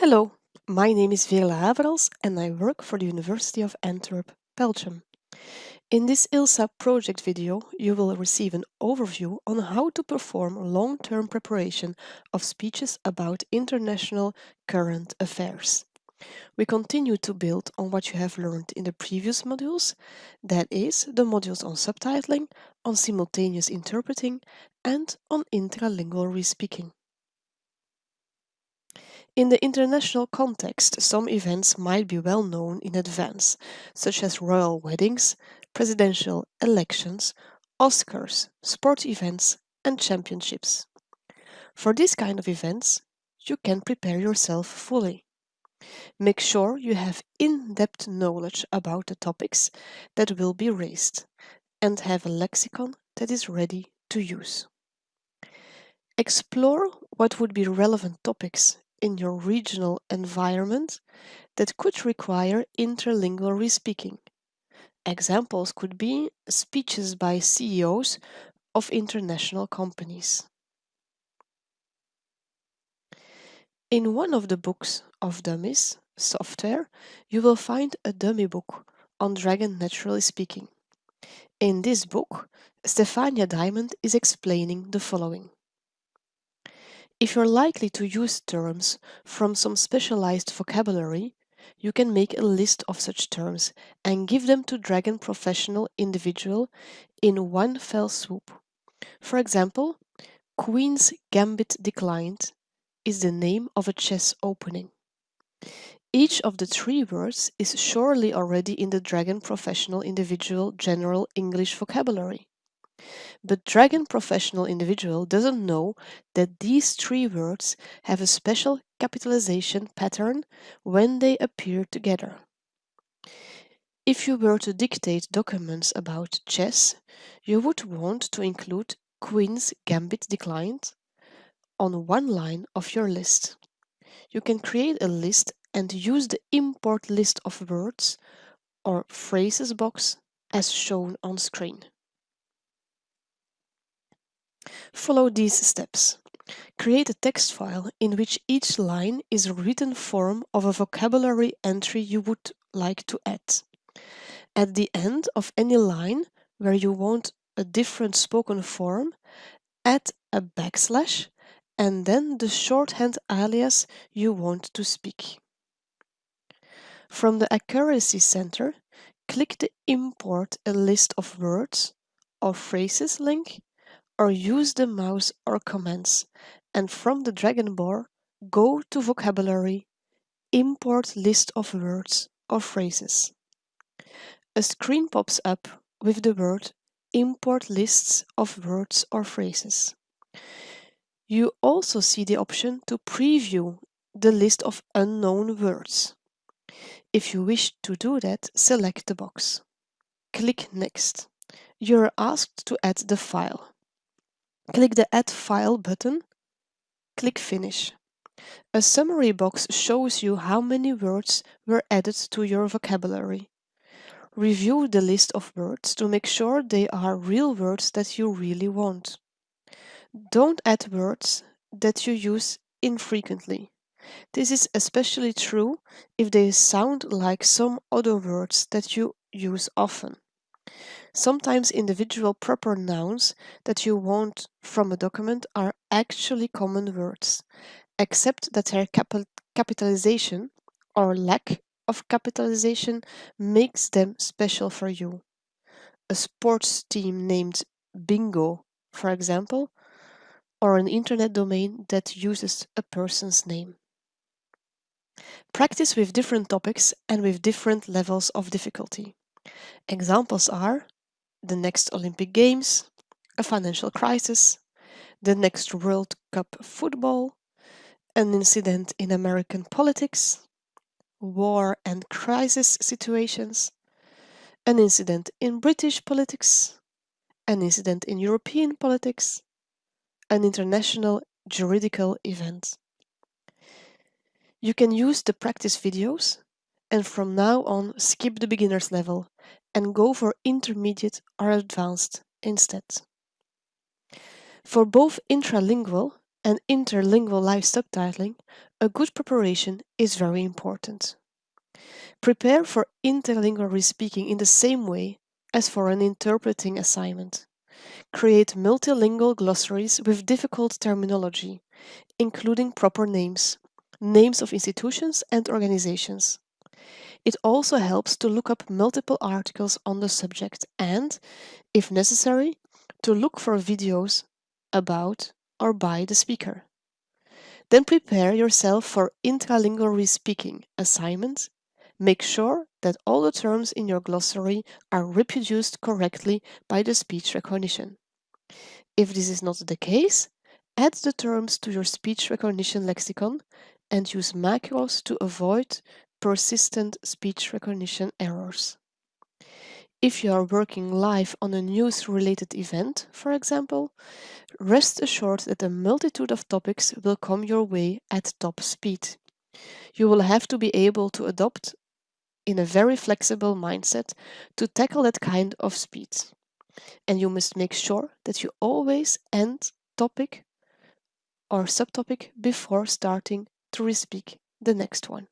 Hello, my name is Veerle Haverels and I work for the University of Antwerp, Belgium. In this ILSA project video, you will receive an overview on how to perform long-term preparation of speeches about international current affairs. We continue to build on what you have learned in the previous modules, that is, the modules on subtitling, on simultaneous interpreting, and on intralingual respeaking. In the international context, some events might be well known in advance, such as royal weddings, presidential elections, Oscars, sport events, and championships. For this kind of events, you can prepare yourself fully. Make sure you have in-depth knowledge about the topics that will be raised and have a lexicon that is ready to use. Explore what would be relevant topics in your regional environment that could require interlingual respeaking. Examples could be speeches by CEOs of international companies. In one of the books of dummies software, you will find a dummy book on Dragon Naturally Speaking. In this book, Stefania Diamond is explaining the following. If you're likely to use terms from some specialized vocabulary, you can make a list of such terms and give them to Dragon Professional Individual in one fell swoop. For example, Queen's Gambit Declined is the name of a chess opening. Each of the three words is surely already in the Dragon Professional Individual General English vocabulary. But Dragon Professional Individual doesn't know that these three words have a special capitalization pattern when they appear together. If you were to dictate documents about chess, you would want to include Queen's Gambit Declined on one line of your list. You can create a list and use the import list of words or phrases box as shown on screen. Follow these steps. Create a text file in which each line is a written form of a vocabulary entry you would like to add. At the end of any line where you want a different spoken form, add a backslash and then the shorthand alias you want to speak. From the Accuracy Center, click the Import a list of words or phrases link or use the mouse or commands, and from the Dragon bar, go to Vocabulary, import list of words or phrases. A screen pops up with the word Import lists of words or phrases. You also see the option to preview the list of unknown words. If you wish to do that, select the box. Click Next. You are asked to add the file. Click the Add File button. Click Finish. A summary box shows you how many words were added to your vocabulary. Review the list of words to make sure they are real words that you really want. Don't add words that you use infrequently. This is especially true if they sound like some other words that you use often. Sometimes individual proper nouns that you want from a document are actually common words, except that their capi capitalization or lack of capitalization makes them special for you. A sports team named Bingo, for example, or an internet domain that uses a person's name. Practice with different topics and with different levels of difficulty. Examples are the next Olympic Games, a financial crisis, the next World Cup football, an incident in American politics, war and crisis situations, an incident in British politics, an incident in European politics, an international juridical event. You can use the practice videos and from now on skip the beginner's level and go for intermediate or advanced instead. For both intralingual and interlingual live subtitling, a good preparation is very important. Prepare for interlingual speaking in the same way as for an interpreting assignment. Create multilingual glossaries with difficult terminology, including proper names, names of institutions and organizations. It also helps to look up multiple articles on the subject and, if necessary, to look for videos about or by the speaker. Then prepare yourself for intralingual speaking assignments. Make sure that all the terms in your glossary are reproduced correctly by the speech recognition. If this is not the case, add the terms to your speech recognition lexicon and use macros to avoid persistent speech recognition errors. If you are working live on a news-related event, for example, rest assured that a multitude of topics will come your way at top speed. You will have to be able to adopt in a very flexible mindset to tackle that kind of speed. And you must make sure that you always end topic or subtopic before starting to respeak the next one.